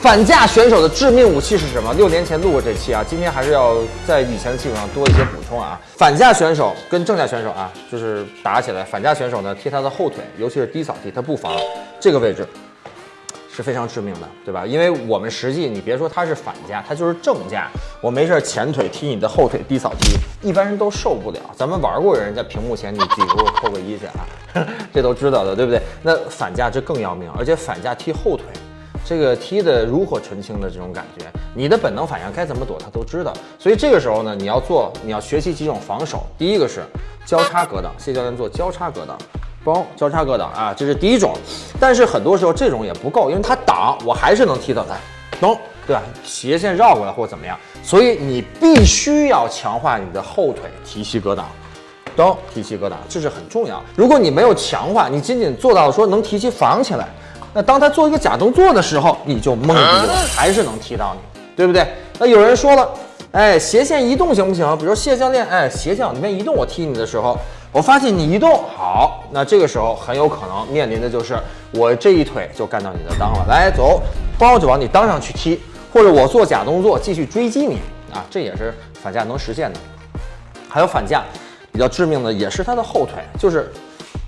反架选手的致命武器是什么？六年前录过这期啊，今天还是要在以前的基础上多一些补充啊。反架选手跟正架选手啊，就是打起来，反架选手呢踢他的后腿，尤其是低扫踢，他不防这个位置。是非常致命的，对吧？因为我们实际你别说他是反架，他就是正架。我没事前腿踢你的后腿低扫踢，一般人都受不了。咱们玩过人在屏幕前，你自己给我扣个一去啊，这都知道的，对不对？那反架这更要命，而且反架踢后腿，这个踢的炉火纯青的这种感觉，你的本能反应该怎么躲他都知道。所以这个时候呢，你要做，你要学习几种防守。第一个是交叉格挡，谢教练做交叉格挡。包交叉格挡啊，这是第一种，但是很多时候这种也不够，因为他挡我还是能踢到他，懂对吧？斜线绕过来或者怎么样，所以你必须要强化你的后腿提膝格挡，懂？提膝格挡这是很重要。如果你没有强化，你仅仅做到说能提膝防起来，那当他做一个假动作的时候，你就懵逼了，还是能踢到你，对不对？那有人说了，哎，斜线移动行不行？比如说谢教练，哎，斜线往那边移动，我踢你的时候。我发现你移动好，那这个时候很有可能面临的就是我这一腿就干到你的裆了。来，走，包就往你裆上去踢，或者我做假动作继续追击你啊，这也是反架能实现的。还有反架比较致命的也是他的后腿，就是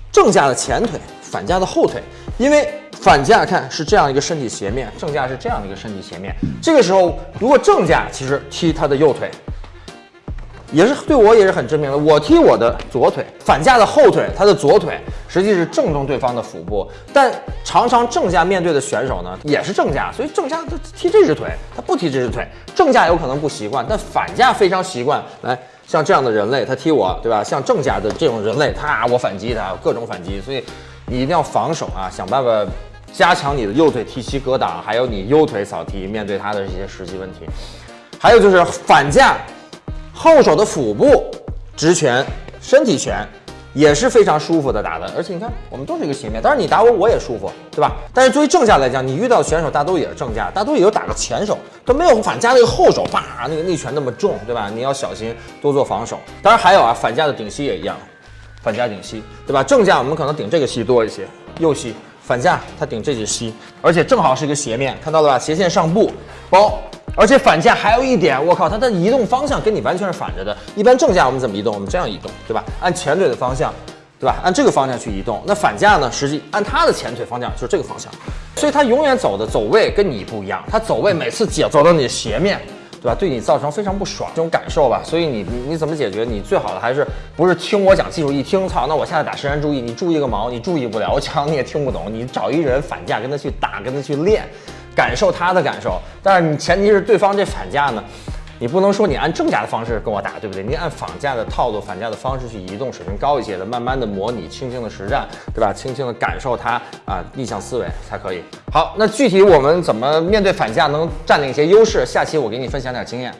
正架的前腿，反架的后腿。因为反架看是这样一个身体斜面，正架是这样的一个身体斜面。这个时候如果正架其实踢他的右腿。也是对我也是很致命的。我踢我的左腿，反架的后腿，他的左腿实际是正中对方的腹部。但常常正架面对的选手呢，也是正架，所以正架他踢这只腿，他不踢这只腿。正架有可能不习惯，但反架非常习惯。来，像这样的人类，他踢我，对吧？像正架的这种人类，他我反击他，各种反击。所以你一定要防守啊，想办法加强你的右腿踢膝格挡，还有你右腿扫踢，面对他的这些实际问题。还有就是反架。后手的腹部直拳、身体拳也是非常舒服的打的，而且你看，我们都是一个斜面，当然你打我我也舒服，对吧？但是作为正架来讲，你遇到的选手大都也是正架，大都也就打个前手，都没有反架那个后手，叭，那个内拳那么重，对吧？你要小心多做防守。当然还有啊，反架的顶膝也一样，反架顶膝，对吧？正架我们可能顶这个膝多一些，右膝反架他顶这只膝，而且正好是一个斜面，看到了吧？斜线上步包。而且反架还有一点，我靠，它的移动方向跟你完全是反着的。一般正架我们怎么移动？我们这样移动，对吧？按前腿的方向，对吧？按这个方向去移动。那反架呢？实际按它的前腿方向就是这个方向，所以它永远走的走位跟你不一样。它走位每次脚走到你的斜面，对吧？对你造成非常不爽这种感受吧。所以你你怎么解决？你最好的还是不是听我讲技术？一听，操，那我现在打实战注意，你注意个毛？你注意不了，我讲你也听不懂。你找一人反架跟他去打，跟他去练。感受他的感受，但是你前提是对方这反架呢，你不能说你按正价的方式跟我打，对不对？你按仿价的套路、反价的方式去移动，水平高一些的，慢慢的模拟，轻轻的实战，对吧？轻轻的感受它啊，逆向思维才可以。好，那具体我们怎么面对反价能占领一些优势？下期我给你分享点经验。